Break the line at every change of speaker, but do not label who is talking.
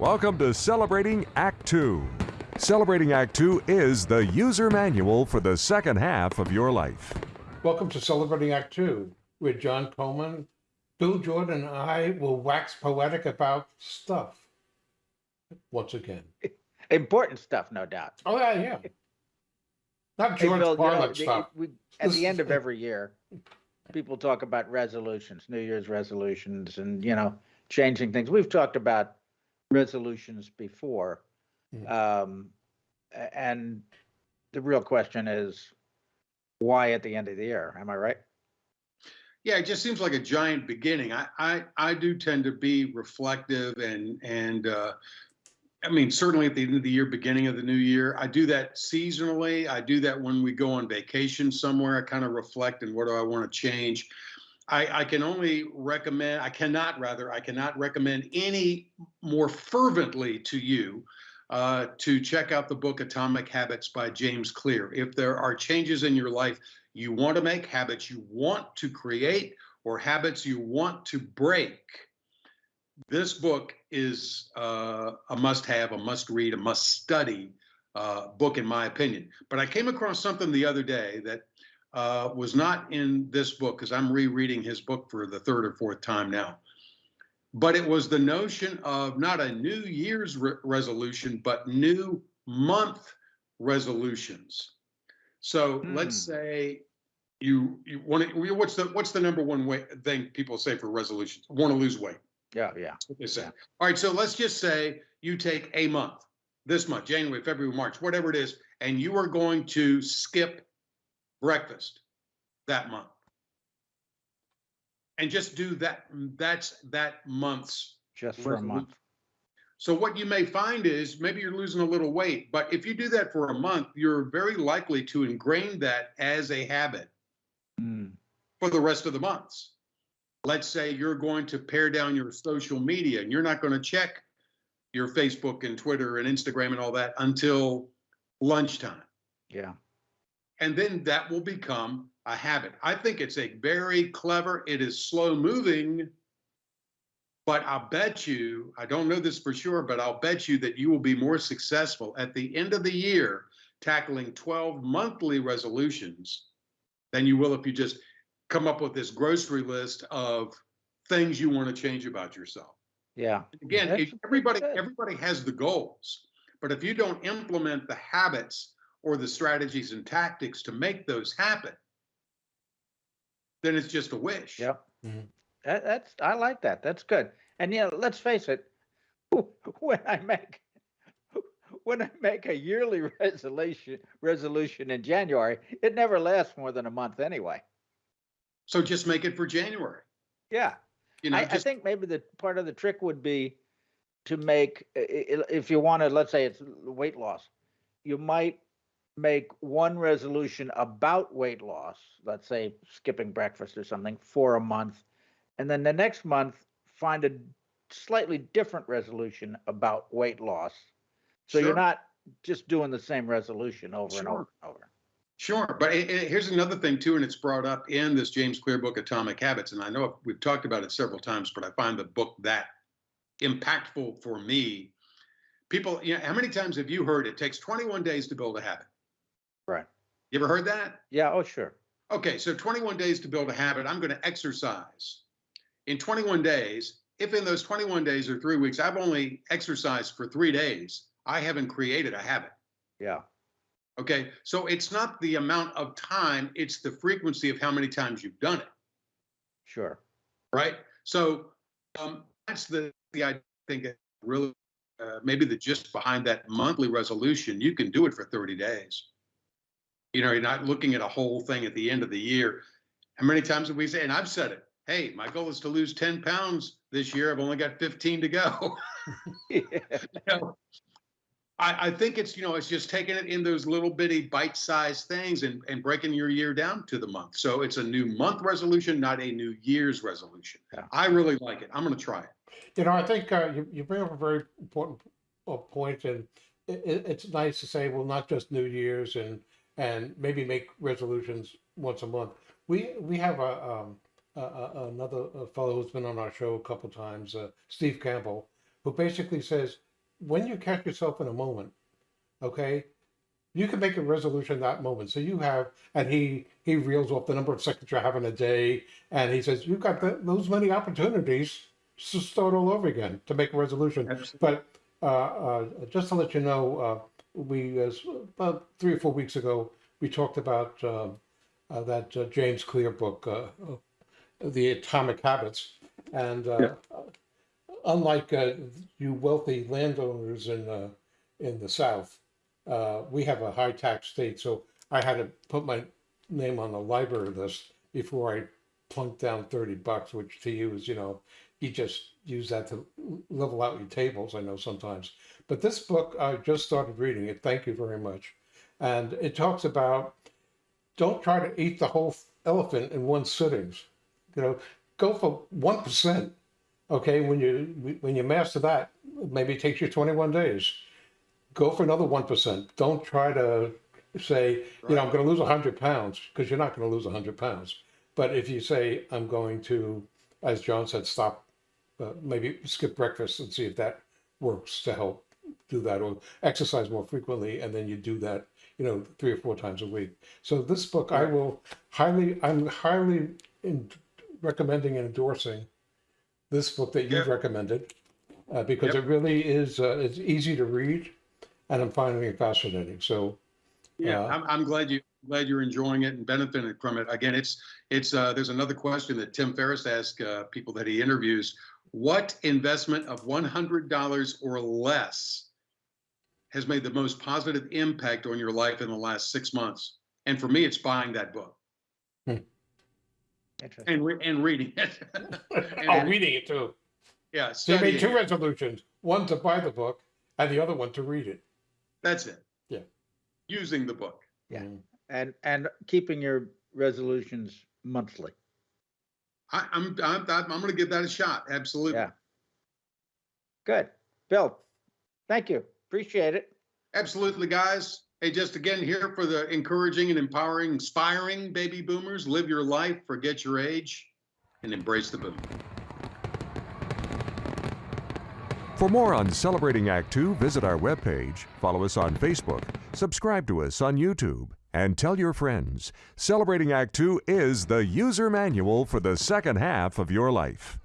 Welcome to Celebrating Act Two. Celebrating Act Two is the user manual for the second half of your life.
Welcome to Celebrating Act Two with John Coleman. Bill Jordan and I will wax poetic about stuff once again.
Important stuff, no doubt.
Oh, yeah, yeah. Not
Hey,
George
Bill, you know,
stuff.
we- At the end of every year, people talk about resolutions, New Year's resolutions and, you know, changing things. We've talked about resolutions before.
Mm.
Um, a- and the real question is, why at the end of the year? Am I right?
Yeah, it just seems like a giant beginning. I I, I do tend to be reflective and and uh, I mean certainly at the end of the year, beginning of the new year. I do that seasonally. I do that when we go on vacation somewhere. I kind of reflect and what do I want to change. I, I can only recommend, I cannot rather, I cannot recommend any more fervently to you uh, to check out the book Atomic Habits by James Clear. If there are changes in your life you want to make, habits you want to create, or habits you want to break, this book is uh, a must have, a must read, a must study uh, book, in my opinion. But I came across something the other day that uh, was not in this book because I'm rereading his book for the third or fourth time now. But it was the notion of not a New Year's re- resolution, but new month resolutions. So let's
Hmm.
say you you want to. What's the what's the number one way thing people say for resolutions? Want to lose weight.
Yeah, yeah.
They say.
Yeah.
All right, so let's just say you take a month, this month, January, February, March, whatever it is, and you are going to skip breakfast that month. And just do that, that's that month's.
Just for a month.
So what you may find is maybe you're losing a little weight, but if you do that for a month, you're very likely to ingrain that as a habit
Mm,
for the rest of the months. Let's say you're going to pare down your social media and you're not going to check your Facebook and Twitter and Instagram and all that until lunchtime.
yeah.
And then that will become a habit. I think it's a very clever, it is slow moving, but I'll bet you, I don't know this for sure, but I'll bet you that you will be more successful at the end of the year tackling 12 monthly resolutions than you will if you just come up with this grocery list of things you want to change about yourself.
Yeah.
Again, if everybody
good.
everybody has the goals, but if you don't implement the habits or the strategies and tactics to make those happen, then it's just a wish.
Yep.
Mhm.
That, that's I like that. That's good. And yeah, let's face it. When I make when I make a yearly resolution resolution in January, it never lasts more than a month anyway.
So just make it for January.
Yeah.
You know,
I, I think maybe the part of the trick would be to make i- i- if you want to let's say it's weight loss, you might make one resolution about weight loss, let's say skipping breakfast or something for a month, and then the next month find a slightly different resolution about weight loss. So
Sure.
you're not just doing the same resolution over and over and over.
Sure, but it, it- here's another thing too, and it's brought up in this James Clear book, Atomic Habits, and I know we've talked about it several times, but I find the book that impactful for me. People, you know, how many times have you heard it takes 21 days to build a habit?
Right.
You ever heard that?
Yeah, oh sure.
Okay, so 21 days to build a habit. I'm going to exercise in 21 days. If in those 21 days or three weeks, I've only exercised for three days, I haven't created a habit.
Yeah.
Okay, so it's not the amount of time, it's the frequency of how many times you've done it,
Sure.
right? So um, that's the, the I think really uh, maybe the gist behind that monthly resolution. You can do it for 30 days. You know, you're not looking at a whole thing at the end of the year. How many times have we said, and I've said it, hey, my goal is to lose 10 pounds this year. I've only got 15 to go.
yeah.
you know, I, I think it's, you know, it's just taking it in those little bitty bite-sized things and, and breaking your year down to the month. So it's a new month resolution, not a new year's resolution.
Yeah.
I really like it. I'm going to try it.
You know, I think uh, you, you bring up a very important uh, point, and it, it's nice to say, well, not just New Year's and and maybe make resolutions once a month. We we have a, um, a, a another fellow who's been on our show a couple times, uh, Steve Campbell, who basically says when you catch yourself in a moment, okay, you can make a resolution that moment. So you have, and he he reels off the number of seconds you're having a day, and he says you've got the, those many opportunities to start all over again to make a resolution.
Absolutely.
But uh, uh, just to let you know, uh, we as about three or four weeks ago we talked about um uh, that uh, James Clear book, uh, uh, The Atomic Habits, and uh, unlike uh, you wealthy landowners in uh, in the South, uh, we have a high tax state, so I had to put my name on the library list before I plunked down thirty bucks, which to you is, you know, you just use that to level out your tables. I know sometimes, but this book I just started reading it. Thank you very much, and it talks about don't try to eat the whole elephant in one sittings. You know, go for one percent. Okay, when you when you master that, maybe it takes you 21 days. Go for another one percent. Don't try to say, you know, I'm going to lose 100 pounds because you're not going to lose 100 pounds. But if you say, I'm going to, as John said, stop, uh, maybe skip breakfast and see if that works to help do that, or exercise more frequently, and then you do that, you know, three or four times a week. So this book, I will highly, I'm highly in, recommending and endorsing this book that you've
Yeah.
recommended uh, because
Yep.
it really is uh, it's easy to read, and I'm finding it fascinating. So
Yeah,
Uh,
I'm, I'm glad you, glad you're enjoying it and benefiting from it. Again, it's, it's, uh, there's another question that Tim Ferriss asks, uh, people that he interviews. What investment of one hundred dollars or less has made the most positive impact on your life in the last six months? And for me, it's buying that book
Interesting.
and, re- and reading it.
oh, reading it too.
Yeah,
So you made two
it.
resolutions: one to buy the book, and the other one to read it.
That's it.
Yeah.
Using the book.
Yeah.
Mm.
And, and keeping your resolutions monthly.
I, I'm, I'm, I'm going to give that a shot. Absolutely.
Yeah. Good. Bill, thank you. Appreciate it.
Absolutely, guys. Hey, just again here for the encouraging and empowering, inspiring baby boomers. Live your life, forget your age, and embrace the boom.
For more on Celebrating Act Two, visit our webpage, follow us on Facebook, subscribe to us on YouTube, and tell your friends. Celebrating Act Two is the user manual for the second half of your life.